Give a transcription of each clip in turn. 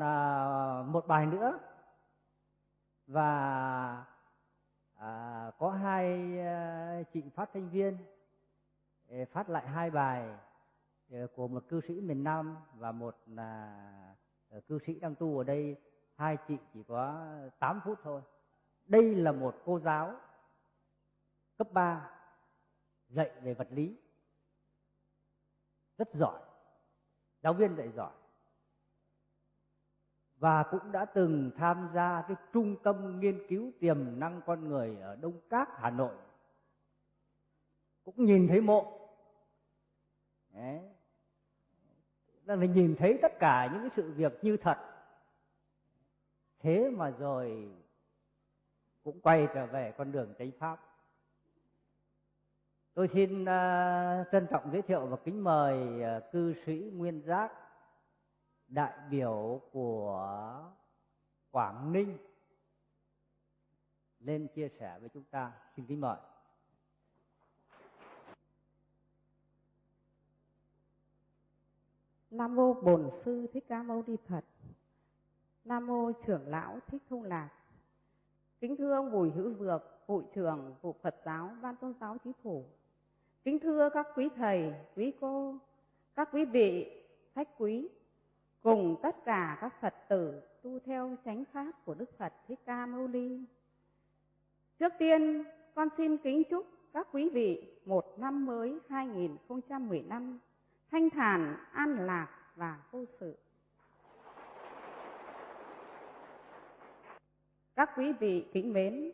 à, một bài nữa. Và à, có hai à, chị phát thanh viên à, phát lại hai bài à, của một cư sĩ miền Nam và một là cư sĩ đang tu ở đây. Hai chị chỉ có 8 phút thôi. Đây là một cô giáo cấp 3 dạy về vật lý. Rất giỏi. Giáo viên dạy giỏi và cũng đã từng tham gia cái trung tâm nghiên cứu tiềm năng con người ở Đông Các, Hà Nội. Cũng nhìn thấy mộ. Đấy. Là nhìn thấy tất cả những cái sự việc như thật. Thế mà rồi cũng quay trở về con đường chánh pháp. Tôi xin uh, trân trọng giới thiệu và kính mời uh, cư sĩ Nguyên Giác đại biểu của Quảng Ninh lên chia sẻ với chúng ta. Xin kính mời. Nam mô Bổn sư Thích Ca Mâu Ni Phật. Nam mô trưởng lão Thích Thông Lạc. Kính thưa ông Bùi Hữu Dược, hội trưởng vụ Phật giáo Ban Tôn giáo Chính phủ. Kính thưa các quý thầy, quý cô, các quý vị, khách quý, cùng tất cả các Phật tử tu theo chánh pháp của Đức Phật Thích Ca Mâu Ni. Trước tiên, con xin kính chúc các quý vị một năm mới 2015 thanh thản, an lạc và vô sự. Các quý vị kính mến,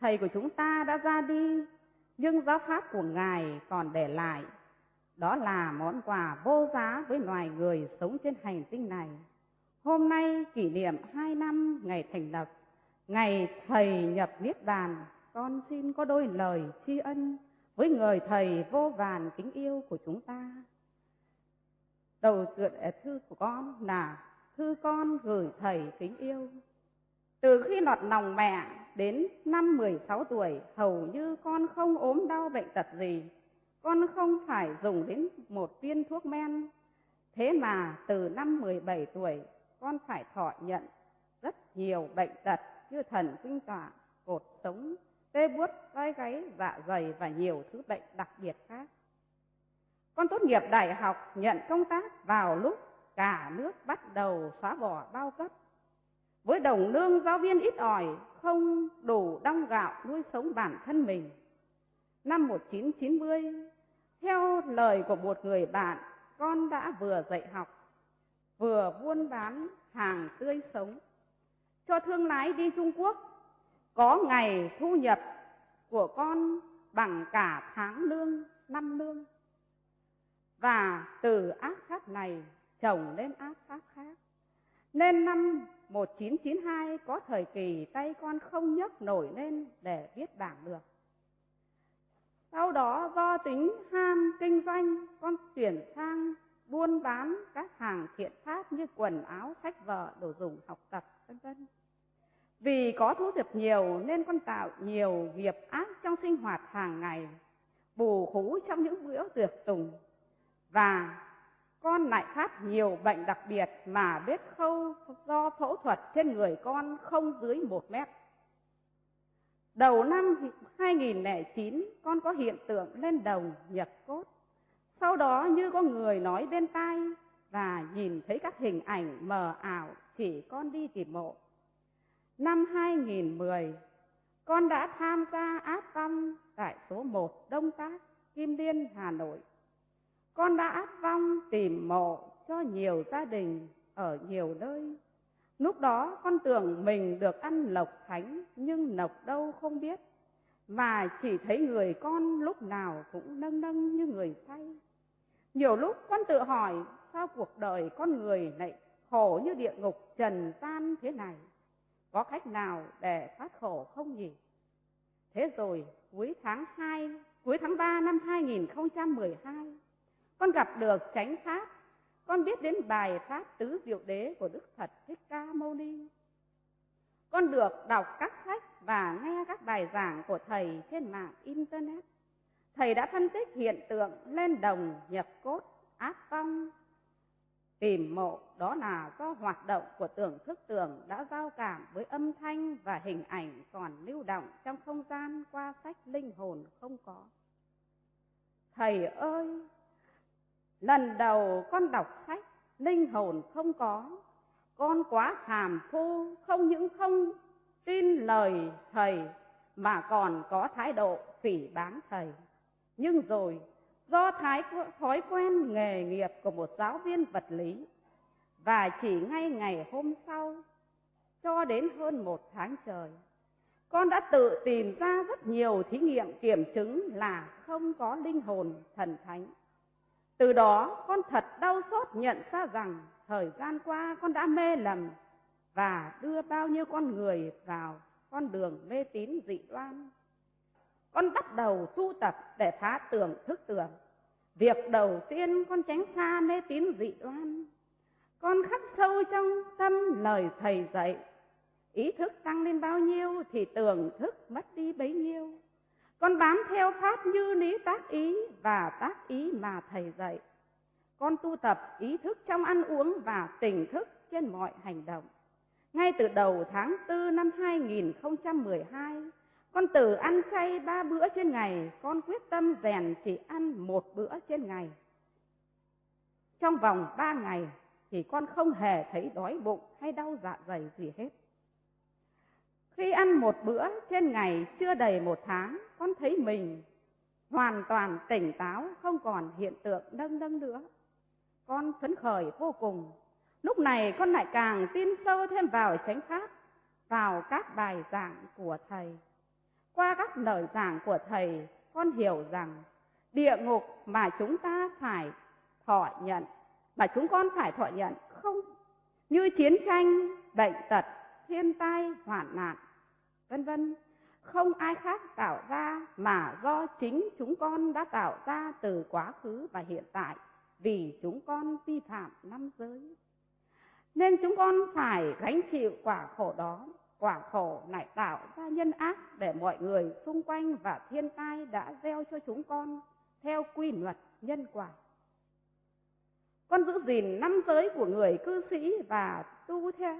Thầy của chúng ta đã ra đi, nhưng giáo pháp của Ngài còn để lại đó là món quà vô giá với loài người sống trên hành tinh này. Hôm nay kỷ niệm hai năm ngày thành lập, ngày Thầy nhập Niết Bàn, con xin có đôi lời tri ân với người Thầy vô vàn kính yêu của chúng ta. Đầu tựa thư của con là thư con gửi Thầy kính yêu. Từ khi lọt lòng mẹ đến năm 16 tuổi, hầu như con không ốm đau bệnh tật gì, con không phải dùng đến một viên thuốc men. Thế mà từ năm 17 tuổi, con phải thọ nhận rất nhiều bệnh tật như thần kinh tọa, cột sống, tê buốt, vai gáy, dạ dày và nhiều thứ bệnh đặc biệt khác. Con tốt nghiệp đại học nhận công tác vào lúc cả nước bắt đầu xóa bỏ bao cấp. Với đồng lương giáo viên ít ỏi, không đủ đong gạo nuôi sống bản thân mình. Năm 1990, theo lời của một người bạn, con đã vừa dạy học, vừa buôn bán hàng tươi sống. Cho thương lái đi Trung Quốc, có ngày thu nhập của con bằng cả tháng lương, năm lương. Và từ ác pháp này chồng lên ác pháp khác. Nên năm 1992 có thời kỳ tay con không nhấc nổi lên để viết bảng được. Sau đó do tính ham kinh doanh, con chuyển sang buôn bán các hàng thiện pháp như quần áo, sách vở, đồ dùng học tập, vân vân. Vì có thu nhập nhiều nên con tạo nhiều nghiệp ác trong sinh hoạt hàng ngày, bù khú trong những bữa tiệc tùng và con lại phát nhiều bệnh đặc biệt mà vết khâu do phẫu thuật trên người con không dưới một mét. Đầu năm 2009, con có hiện tượng lên đồng nhập cốt. Sau đó như có người nói bên tai và nhìn thấy các hình ảnh mờ ảo chỉ con đi tìm mộ. Năm 2010, con đã tham gia áp vong tại số 1 Đông Tác, Kim Liên, Hà Nội. Con đã áp vong tìm mộ cho nhiều gia đình ở nhiều nơi Lúc đó con tưởng mình được ăn lộc thánh nhưng lộc đâu không biết. và chỉ thấy người con lúc nào cũng nâng nâng như người say. Nhiều lúc con tự hỏi sao cuộc đời con người lại khổ như địa ngục trần gian thế này. Có cách nào để thoát khổ không nhỉ? Thế rồi cuối tháng 2, cuối tháng 3 năm 2012, con gặp được chánh pháp con biết đến bài pháp tứ diệu đế của Đức Phật Thích Ca Mâu Ni. Con được đọc các sách và nghe các bài giảng của thầy trên mạng internet. Thầy đã phân tích hiện tượng lên đồng nhập cốt, áp phong, tìm mộ đó là do hoạt động của tưởng thức tưởng đã giao cảm với âm thanh và hình ảnh còn lưu động trong không gian qua sách linh hồn không có. Thầy ơi, lần đầu con đọc sách linh hồn không có, con quá hàm phu không những không tin lời thầy mà còn có thái độ phỉ báng thầy. Nhưng rồi do thái thói quen nghề nghiệp của một giáo viên vật lý và chỉ ngay ngày hôm sau cho đến hơn một tháng trời con đã tự tìm ra rất nhiều thí nghiệm kiểm chứng là không có linh hồn thần thánh từ đó, con thật đau xót nhận ra rằng thời gian qua con đã mê lầm và đưa bao nhiêu con người vào con đường mê tín dị đoan. Con bắt đầu tu tập để phá tưởng thức tưởng. Việc đầu tiên con tránh xa mê tín dị đoan. Con khắc sâu trong tâm lời thầy dạy, ý thức tăng lên bao nhiêu thì tưởng thức mất đi bấy nhiêu con bám theo pháp như lý tác ý và tác ý mà thầy dạy con tu tập ý thức trong ăn uống và tỉnh thức trên mọi hành động ngay từ đầu tháng 4 năm 2012 con từ ăn chay ba bữa trên ngày, con quyết tâm rèn chỉ ăn một bữa trên ngày. Trong vòng ba ngày thì con không hề thấy đói bụng hay đau dạ dày gì hết. Khi ăn một bữa trên ngày chưa đầy một tháng, con thấy mình hoàn toàn tỉnh táo, không còn hiện tượng nâng nâng nữa. Con phấn khởi vô cùng. Lúc này con lại càng tin sâu thêm vào chánh pháp, vào các bài giảng của Thầy. Qua các lời giảng của Thầy, con hiểu rằng địa ngục mà chúng ta phải thọ nhận, mà chúng con phải thọ nhận không như chiến tranh, bệnh tật, thiên tai, hoạn nạn, vân vân không ai khác tạo ra mà do chính chúng con đã tạo ra từ quá khứ và hiện tại vì chúng con vi phạm năm giới. Nên chúng con phải gánh chịu quả khổ đó quả khổ lại tạo ra nhân ác để mọi người xung quanh và thiên tai đã gieo cho chúng con theo quy luật nhân quả. Con giữ gìn năm giới của người cư sĩ và tu theo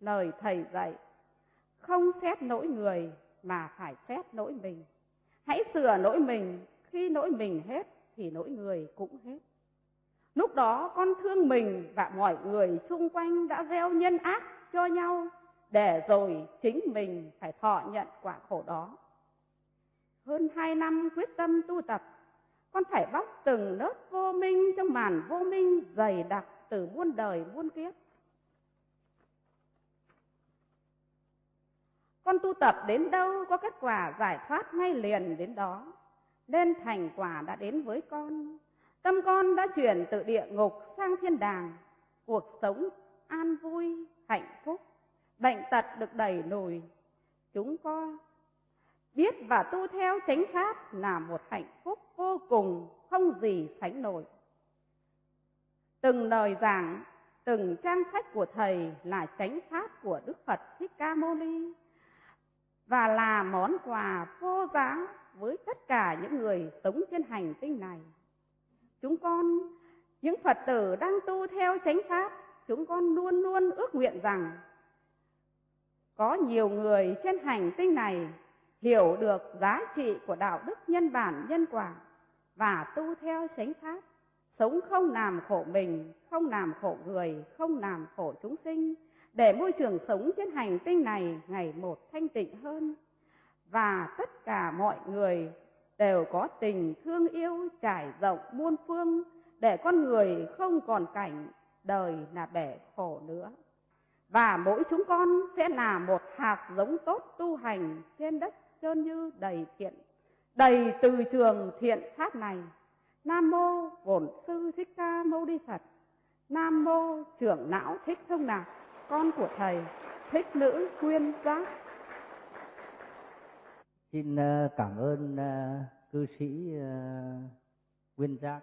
lời thầy dạy, không xét nỗi người mà phải xét nỗi mình. Hãy sửa nỗi mình, khi nỗi mình hết thì nỗi người cũng hết. Lúc đó con thương mình và mọi người xung quanh đã gieo nhân ác cho nhau để rồi chính mình phải thọ nhận quả khổ đó. Hơn hai năm quyết tâm tu tập, con phải bóc từng lớp vô minh trong màn vô minh dày đặc từ muôn đời muôn kiếp. Con tu tập đến đâu có kết quả giải thoát ngay liền đến đó, nên thành quả đã đến với con. Tâm con đã chuyển từ địa ngục sang thiên đàng, cuộc sống an vui, hạnh phúc. Bệnh tật được đẩy lùi. Chúng con biết và tu theo chánh pháp là một hạnh phúc vô cùng không gì sánh nổi. Từng lời giảng từng trang sách của thầy là chánh pháp của đức phật thích ca mâu ni và là món quà vô giá với tất cả những người sống trên hành tinh này. Chúng con, những phật tử đang tu theo chánh pháp, chúng con luôn luôn ước nguyện rằng có nhiều người trên hành tinh này hiểu được giá trị của đạo đức nhân bản, nhân quả và tu theo chánh pháp, sống không làm khổ mình, không làm khổ người, không làm khổ chúng sinh để môi trường sống trên hành tinh này ngày một thanh tịnh hơn. Và tất cả mọi người đều có tình thương yêu trải rộng muôn phương để con người không còn cảnh đời là bể khổ nữa. Và mỗi chúng con sẽ là một hạt giống tốt tu hành trên đất trơn như đầy thiện, đầy từ trường thiện pháp này. Nam mô bổn sư thích ca mâu ni phật. Nam mô trưởng não thích thông nào con của thầy, thích nữ quyên giác. Xin ờ, cảm ơn ờ, cư sĩ nguyên quyên giác.